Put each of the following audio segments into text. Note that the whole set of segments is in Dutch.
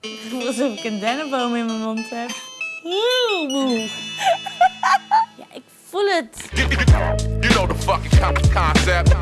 Ik voel alsof ik een dennenboom in mijn mond heb. Heel moe. Ja, ik voel het. You know the fucking con- concept.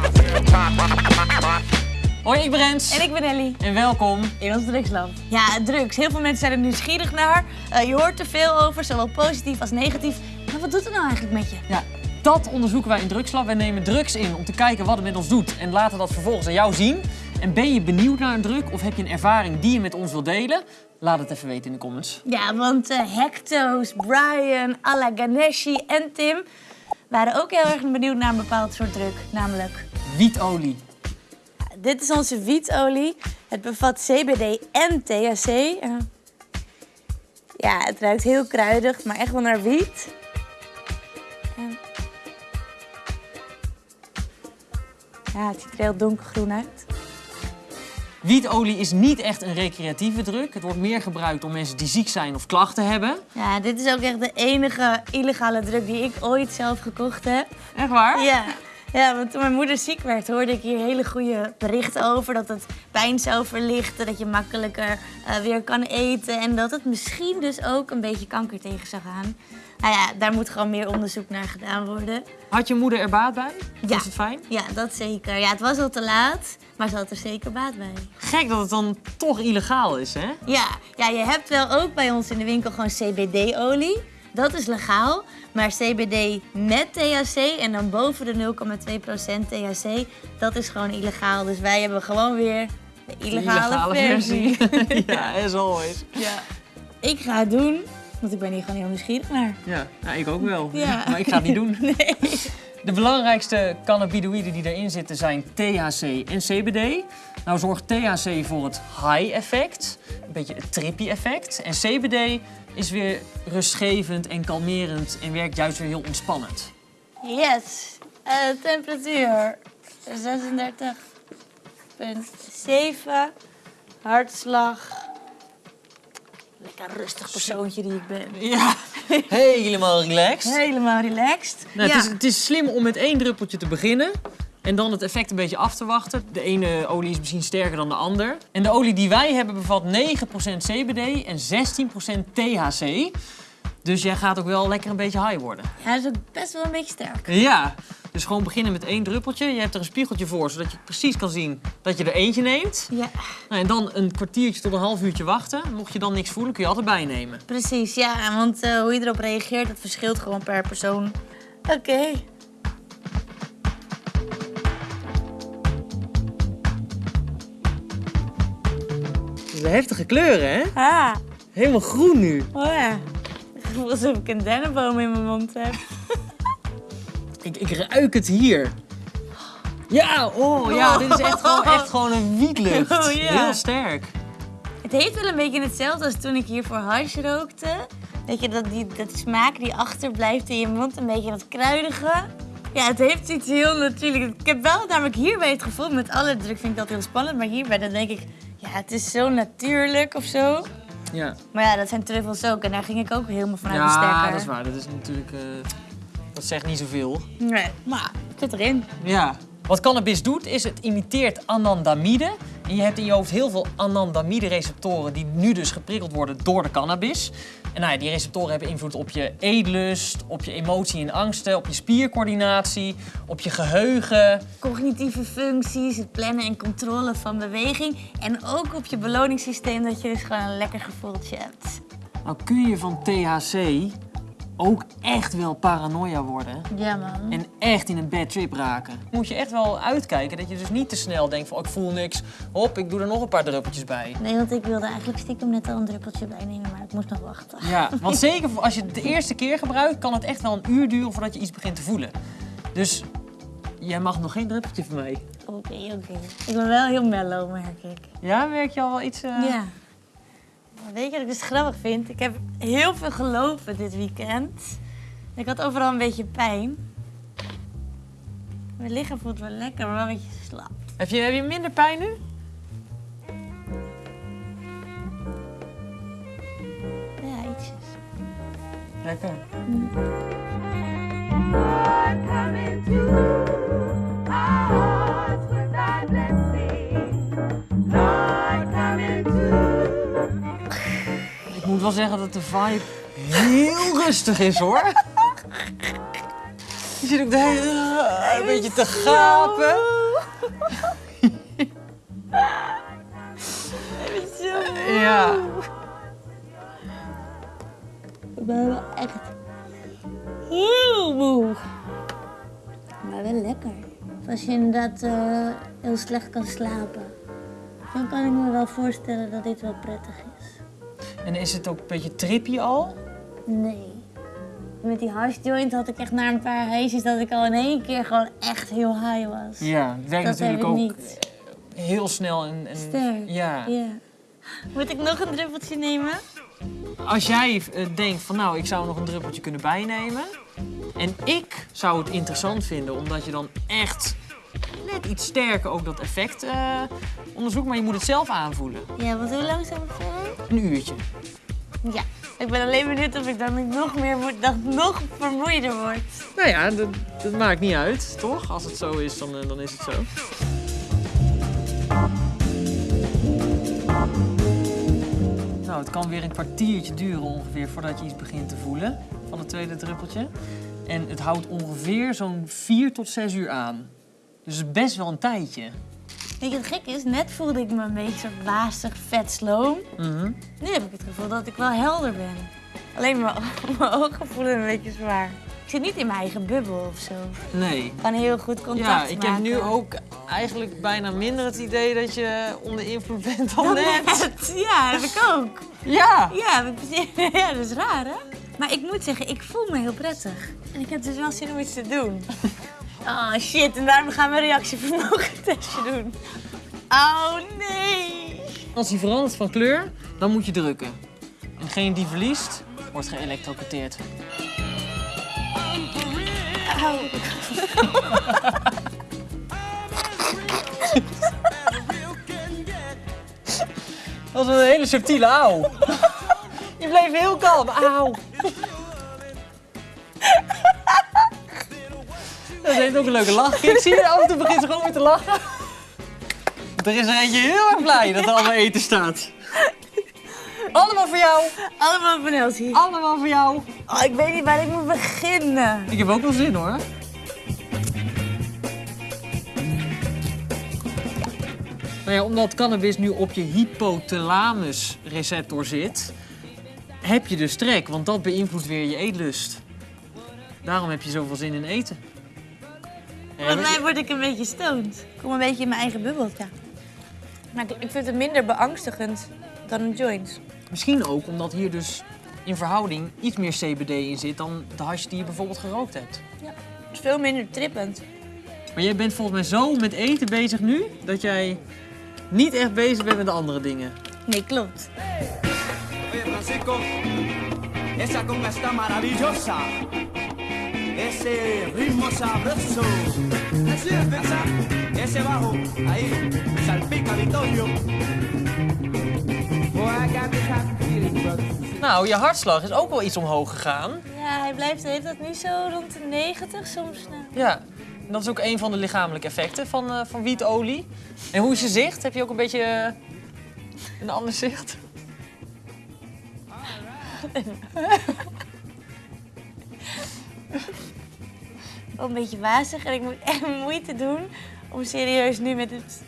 Hoi, ik ben Rens. En ik ben Ellie. En welkom. In ons drugsland. Ja, drugs. Heel veel mensen zijn er nieuwsgierig naar. Eh, je hoort er veel over, zowel positief als negatief. Maar wat doet het nou eigenlijk met je? Ja, dat onderzoeken wij in Drugslab. Wij nemen drugs in om te kijken wat het met ons doet. En laten dat vervolgens aan jou zien. En ben je benieuwd naar een drug of heb je een ervaring die je met ons wilt delen? Laat het even weten in de comments. Ja, want eh, Hecto's, Brian, Alla Ganeshi en Tim waren ook heel erg benieuwd naar een bepaald soort drug. Namelijk, Wietolie. dit is onze wietolie. Het bevat CBD en THC. Ja, het ruikt heel kruidig, maar echt wel naar wiet. Ja, het ziet er heel donkergroen uit. Wietolie is niet echt een recreatieve drug. Het wordt meer gebruikt door mensen die ziek zijn of klachten hebben. Ja, dit is ook echt de enige illegale drug die ik ooit zelf gekocht heb. Echt waar? Ja. Ja, want toen mijn moeder ziek werd, hoorde ik hier hele goede berichten over. Dat het pijn zou verlichten, dat je makkelijker eh, weer kan eten. En dat het misschien dus ook een beetje kanker tegen zou gaan. Nou ja, daar moet gewoon meer onderzoek naar gedaan worden. Had je moeder er baat bij? Ja. Was het fijn? Ja, dat zeker. Ja, het was al te laat, maar ze had er zeker baat bij. Gek dat het dan toch illegaal is, hè? Ja, ja, je hebt wel ook bij ons in de winkel gewoon CBD-olie. Dat is legaal. Maar CBD met THC en dan boven de 0,2% THC, dat is gewoon illegaal. Dus wij hebben gewoon weer de illegale, versie. ja, as always. ja. Ik ga het doen, want ik ben hier gewoon heel nieuwsgierig naar. Ja, nou, ik ook wel. Ja. Maar ik ga het niet doen. Nee. De belangrijkste cannabinoïden die erin zitten zijn THC en CBD. Nou zorgt THC voor het high effect, een beetje het trippy effect. En CBD is weer rustgevend en kalmerend en werkt juist weer heel ontspannend. Yes. Eh, temperatuur 36,7. Hartslag. Lekker rustig persoontje die ik ben. Ja, helemaal relaxed. Helemaal relaxed. Nou, ja. het, is, het is slim om met één druppeltje te beginnen. En dan het effect een beetje af te wachten. De ene olie is misschien sterker dan de ander. En de olie die wij hebben bevat 9% CBD en 16% THC. Dus jij gaat ook wel lekker een beetje high worden. Ja, dat is ook best wel een beetje sterk. Ja, dus gewoon beginnen met één druppeltje. Je hebt er een spiegeltje voor, zodat je precies kan zien dat je er eentje neemt. Ja, Nou, en dan een kwartiertje tot een half uurtje wachten. Mocht je dan niks voelen, kun je altijd bijnemen. precies. Ja, want eh, hoe je erop reageert, dat verschilt gewoon per persoon. Oké. De heftige kleuren, hè? Ah, Helemaal groen nu. oh ja. Ik voel alsof ik een dennenboom in mijn mond heb. Ik, ik ruik het hier. Ja, oh ja, dit is echt gewoon, echt gewoon een wietlucht. Oh. Heel sterk. Het heeft wel een beetje hetzelfde als toen ik hier voor hash rookte. Weet je, dat, die, dat smaak die achterblijft in je mond, een beetje dat kruidige. Ja, het heeft iets heel natuurlijks. Ik heb wel namelijk hierbij het gevoel, met alle druk vind ik dat heel spannend, maar hierbij dan denk ik, ja, het is zo natuurlijk of zo. Ja, Maar ja, dat zijn truffels ook en daar ging ik ook helemaal vanuit de stekker. ja dat is waar. Dat is natuurlijk... eh, dat zegt niet zoveel. Nee, maar het zit erin. Ja. Wat cannabis doet, is het imiteert anandamide. En je hebt in je hoofd heel veel anandamide-receptoren die nu dus geprikkeld worden door de cannabis. En nou ja, die receptoren hebben invloed op je eetlust, op je emotie en angsten, op je spiercoördinatie, op je geheugen. Cognitieve functies, het plannen en controle van beweging. En ook op je beloningssysteem, dat je dus gewoon een lekker gevoeltje hebt. Nou kun je van THC ook echt wel paranoia worden. Ja, man. En echt in een bad trip raken. Moet je echt wel uitkijken dat je dus niet te snel denkt van oh, ik voel niks. Hop, ik doe er nog een paar druppeltjes bij. Nee, want ik wilde eigenlijk stiekem net al een druppeltje bijnemen, maar ik moest nog wachten. Ja, want zeker als je het de eerste keer gebruikt, kan het echt wel een uur duren voordat je iets begint te voelen. Dus jij mag nog geen druppeltje van mij. Oké, oké. Ik ben wel heel mellow, merk ik. Ja, merk je al wel iets? eh? Ja. Weet je wat ik dus grappig vind? Ik heb heel veel gelopen dit weekend. Ik had overal een beetje pijn. Mijn lichaam voelt wel lekker, maar wel een beetje slap. Heb, je, heb je minder pijn nu? Ja, ietsjes. Lekker. come zeggen dat de vibe heel rustig is hoor. Je zit ook de hele een beetje te gapen. Ja. Ik ben wel echt heel moe. Maar wel lekker. Als je inderdaad eh, heel slecht kan slapen, dan kan ik me wel voorstellen dat dit wel prettig is. En is het ook een beetje trippy al? Nee. Met die hash joint had ik echt na een paar heisjes dat ik al in één keer gewoon echt heel high was. Ja, het werkt dat natuurlijk ik ook niet. heel snel en, en Sterk. ja. Ja. Moet ik nog een druppeltje nemen? Als jij eh, denkt van nou, ik zou nog een druppeltje kunnen bijnemen. En ik zou het interessant vinden, omdat je dan echt net iets sterker ook dat effect eh, onderzoekt. Maar je moet het zelf aanvoelen. Ja, want hoe lang zijn we verder? Een uurtje. Ja. Ik ben alleen benieuwd of ik dan niet nog meer moet, dat nog vermoeider word. Nou ja, dat, dat maakt niet uit, toch? Als het zo is, dan, eh, dan is het zo. Nou, het kan weer een kwartiertje duren ongeveer voordat je iets begint te voelen van het tweede druppeltje. En het houdt ongeveer zo'n 4 tot 6 uur aan. Dus het best wel een tijdje. Weet je wat gek is? Net voelde ik me een beetje soort wazig, vet sloom. Mhm. Nu heb ik het gevoel dat ik wel helder ben. Alleen mijn, mijn ogen voelen een beetje zwaar. Ik zit niet in mijn eigen bubbel of zo. Nee. Ik kan heel goed contact Ja, maken. ik heb nu ook eigenlijk bijna minder het idee dat je onder invloed bent dan Dan net. net. Ja, heb ik ook. Ja. Ja, ja, dat is raar hè? Maar ik moet zeggen, ik voel me heel prettig. En ik heb dus wel zin om iets te doen. Oh shit, en daarom gaan we een reactievermogen testje doen. Oh nee. Als die verandert van kleur, dan moet je drukken. En degene die verliest, wordt geëlectrocuteerd. Au. Dat was een hele subtiele auw. Je bleef heel kalm. Auw. Dat heeft ook een leuke lach. Ik zie je af en toe begint ze gewoon weer te lachen. Er is er eentje heel erg blij dat er allemaal eten staat. Allemaal voor jou. Allemaal van Elsie. Allemaal voor jou. Oh, ik weet niet waar ik moet beginnen. Ik heb ook wel zin hoor. Nou ja, omdat cannabis nu op je hypothalamus receptor zit, heb je dus trek, want dat beïnvloedt weer je eetlust. Daarom heb je zoveel zin in eten. Ja, Volgens mij word ik een beetje stoned. Ik kom een beetje in mijn eigen bubbeltje. Maar ik vind het minder beangstigend dan een joint. Misschien ook omdat hier dus in verhouding iets meer CBD in zit dan de hash die je bijvoorbeeld gerookt hebt. Het is veel minder trippend. Maar jij bent volgens mij zo met eten bezig nu dat jij niet echt bezig bent met de andere dingen. Nee, klopt. Oye, Francisco, esa conga está maravillosa. Ese ritmo sabroso. Así es, ¿verdad? Ese bajo, ahí, salpica Vittorio. Nou, je hartslag is ook wel iets omhoog gegaan. Ja, hij blijft de hele tijd nu zo rond de 90 soms. Nou. Ja, en dat is ook een van de lichamelijke effecten van, eh, van wietolie. En hoe is je zicht? Heb je ook een beetje eh, een ander zicht? Wel een beetje wazig en ik moet echt moeite doen om serieus nu met het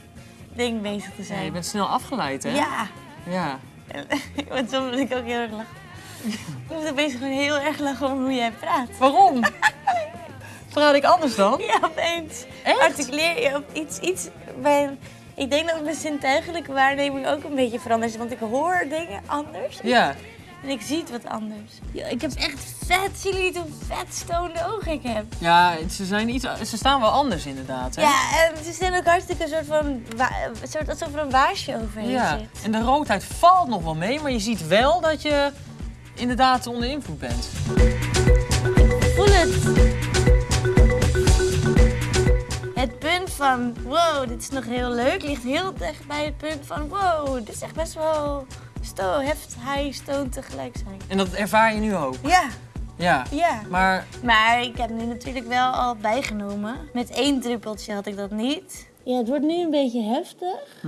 ding bezig te Ja, zijn. je bent snel afgeleid, hè? Ja, Ja. want soms moet ik ook heel erg lachen. Ik moet opeens gewoon heel erg lachen om hoe jij praat. Waarom? Praat ik anders dan? Ja, opeens Echt? articuleer je op iets, iets bij... Ik denk dat mijn zintuigelijke waarneming ook een beetje veranderd is, want ik hoor dingen anders Ja. En ik zie het wat anders. Ik heb echt vet, zien jullie niet hoe vet stonende ogen ik heb? Ja, ze, zijn iets, ze staan wel anders inderdaad, hè? Ja, en ze zijn ook hartstikke een soort van, een soort alsof er een waarsje overheen Ja. zit. En de roodheid valt nog wel mee, maar je ziet wel dat je inderdaad onder invloed bent. Voel het. Het punt van, wow, dit is nog heel leuk, ligt heel dicht bij het punt van, wow, dit is echt best wel sto, heft, high, stone tegelijk zijn. En dat ervaar je nu ook. Ja, Ja. ja. Maar Maar ik heb nu natuurlijk wel al bijgenomen. Met één druppeltje had ik dat niet. Ja, het wordt nu een beetje heftig.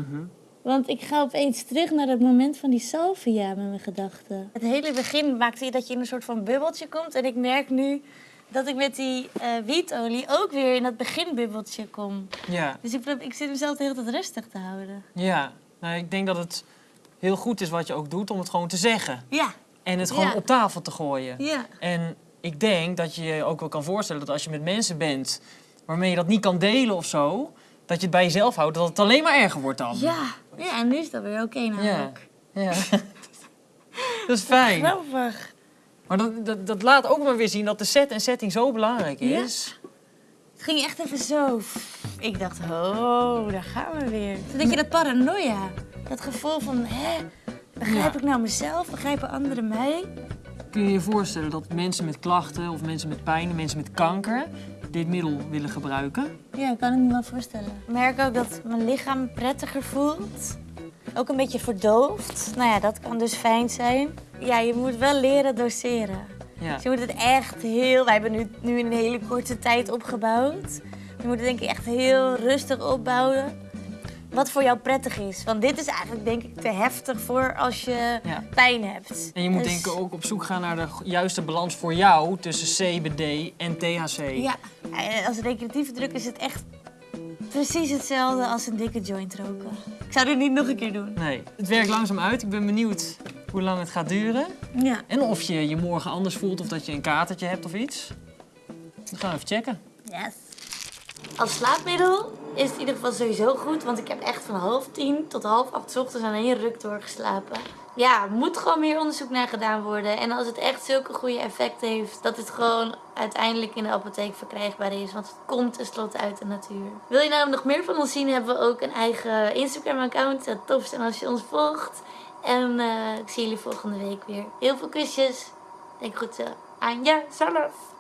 Want ik ga opeens terug naar het moment van die salvia met mijn gedachten. Het hele begin maakte je dat je in een soort van bubbeltje komt. En ik merk nu dat ik met die eh, wietolie ook weer in dat beginbubbeltje kom. Ja, Dus ik, probeer- ik zit mezelf de hele tijd rustig te houden. ja. Nou, ik denk dat het heel goed is wat je ook doet om het gewoon te zeggen. Ja, En het gewoon Ja. op tafel te gooien. ja. En ik denk dat je je ook wel kan voorstellen dat als je met mensen bent waarmee je dat niet kan delen of zo, dat je het bij jezelf houdt, dat het alleen maar erger wordt dan. Ja, ja en nu is dat weer oké ja. namelijk. ja. dat is fijn. Grappig. Maar dat, dat, dat laat ook maar weer zien dat de set en setting zo belangrijk Ja. is. Het ging echt even zo. Ik dacht, oh, daar gaan we weer. Toen denk je dat paranoia. Dat gevoel van, hè, begrijp Ja. ik nou mezelf? Begrijpen anderen mij? Kun je je voorstellen dat mensen met klachten of mensen met pijn, mensen met kanker dit middel willen gebruiken? Ja, kan ik me wel voorstellen. Ik merk ook dat mijn lichaam prettiger voelt. Ook een beetje verdoofd. Nou ja, dat kan dus fijn zijn. Ja, je moet wel leren doseren. Ja. Dus je moet het echt heel... Wij hebben nu, nu in een hele korte tijd opgebouwd. Je moet het denk ik echt heel rustig opbouwen. Wat voor jou prettig is. Want dit is eigenlijk denk ik te heftig voor als je Ja. pijn hebt. En je moet Dus- denk ik ook op zoek gaan naar de juiste balans voor jou tussen CBD en THC. Ja, eh, als recreatieve druk is het echt precies hetzelfde als een dikke joint roken. Ik zou dit niet nog een keer doen. Nee, het werkt langzaam uit. Ik ben benieuwd hoe lang het gaat duren. Ja. En of je je morgen anders voelt of dat je een katertje hebt of iets. Dat gaan we even checken. Yes. Als slaapmiddel is het in ieder geval sowieso goed, want ik heb echt van half tien tot half acht ochtends aan één ruk doorgeslapen. Ja, moet gewoon meer onderzoek naar gedaan worden. En als het echt zulke goede effecten heeft, dat het gewoon uiteindelijk in de apotheek verkrijgbaar is. Want het komt tenslotte uit de natuur. Wil je nou nog meer van ons zien, hebben we ook een eigen Instagram-account. Het tofst en als je ons volgt. En eh, ik zie jullie volgende week weer. Heel veel kusjes. Denk goed zo aan jezelf.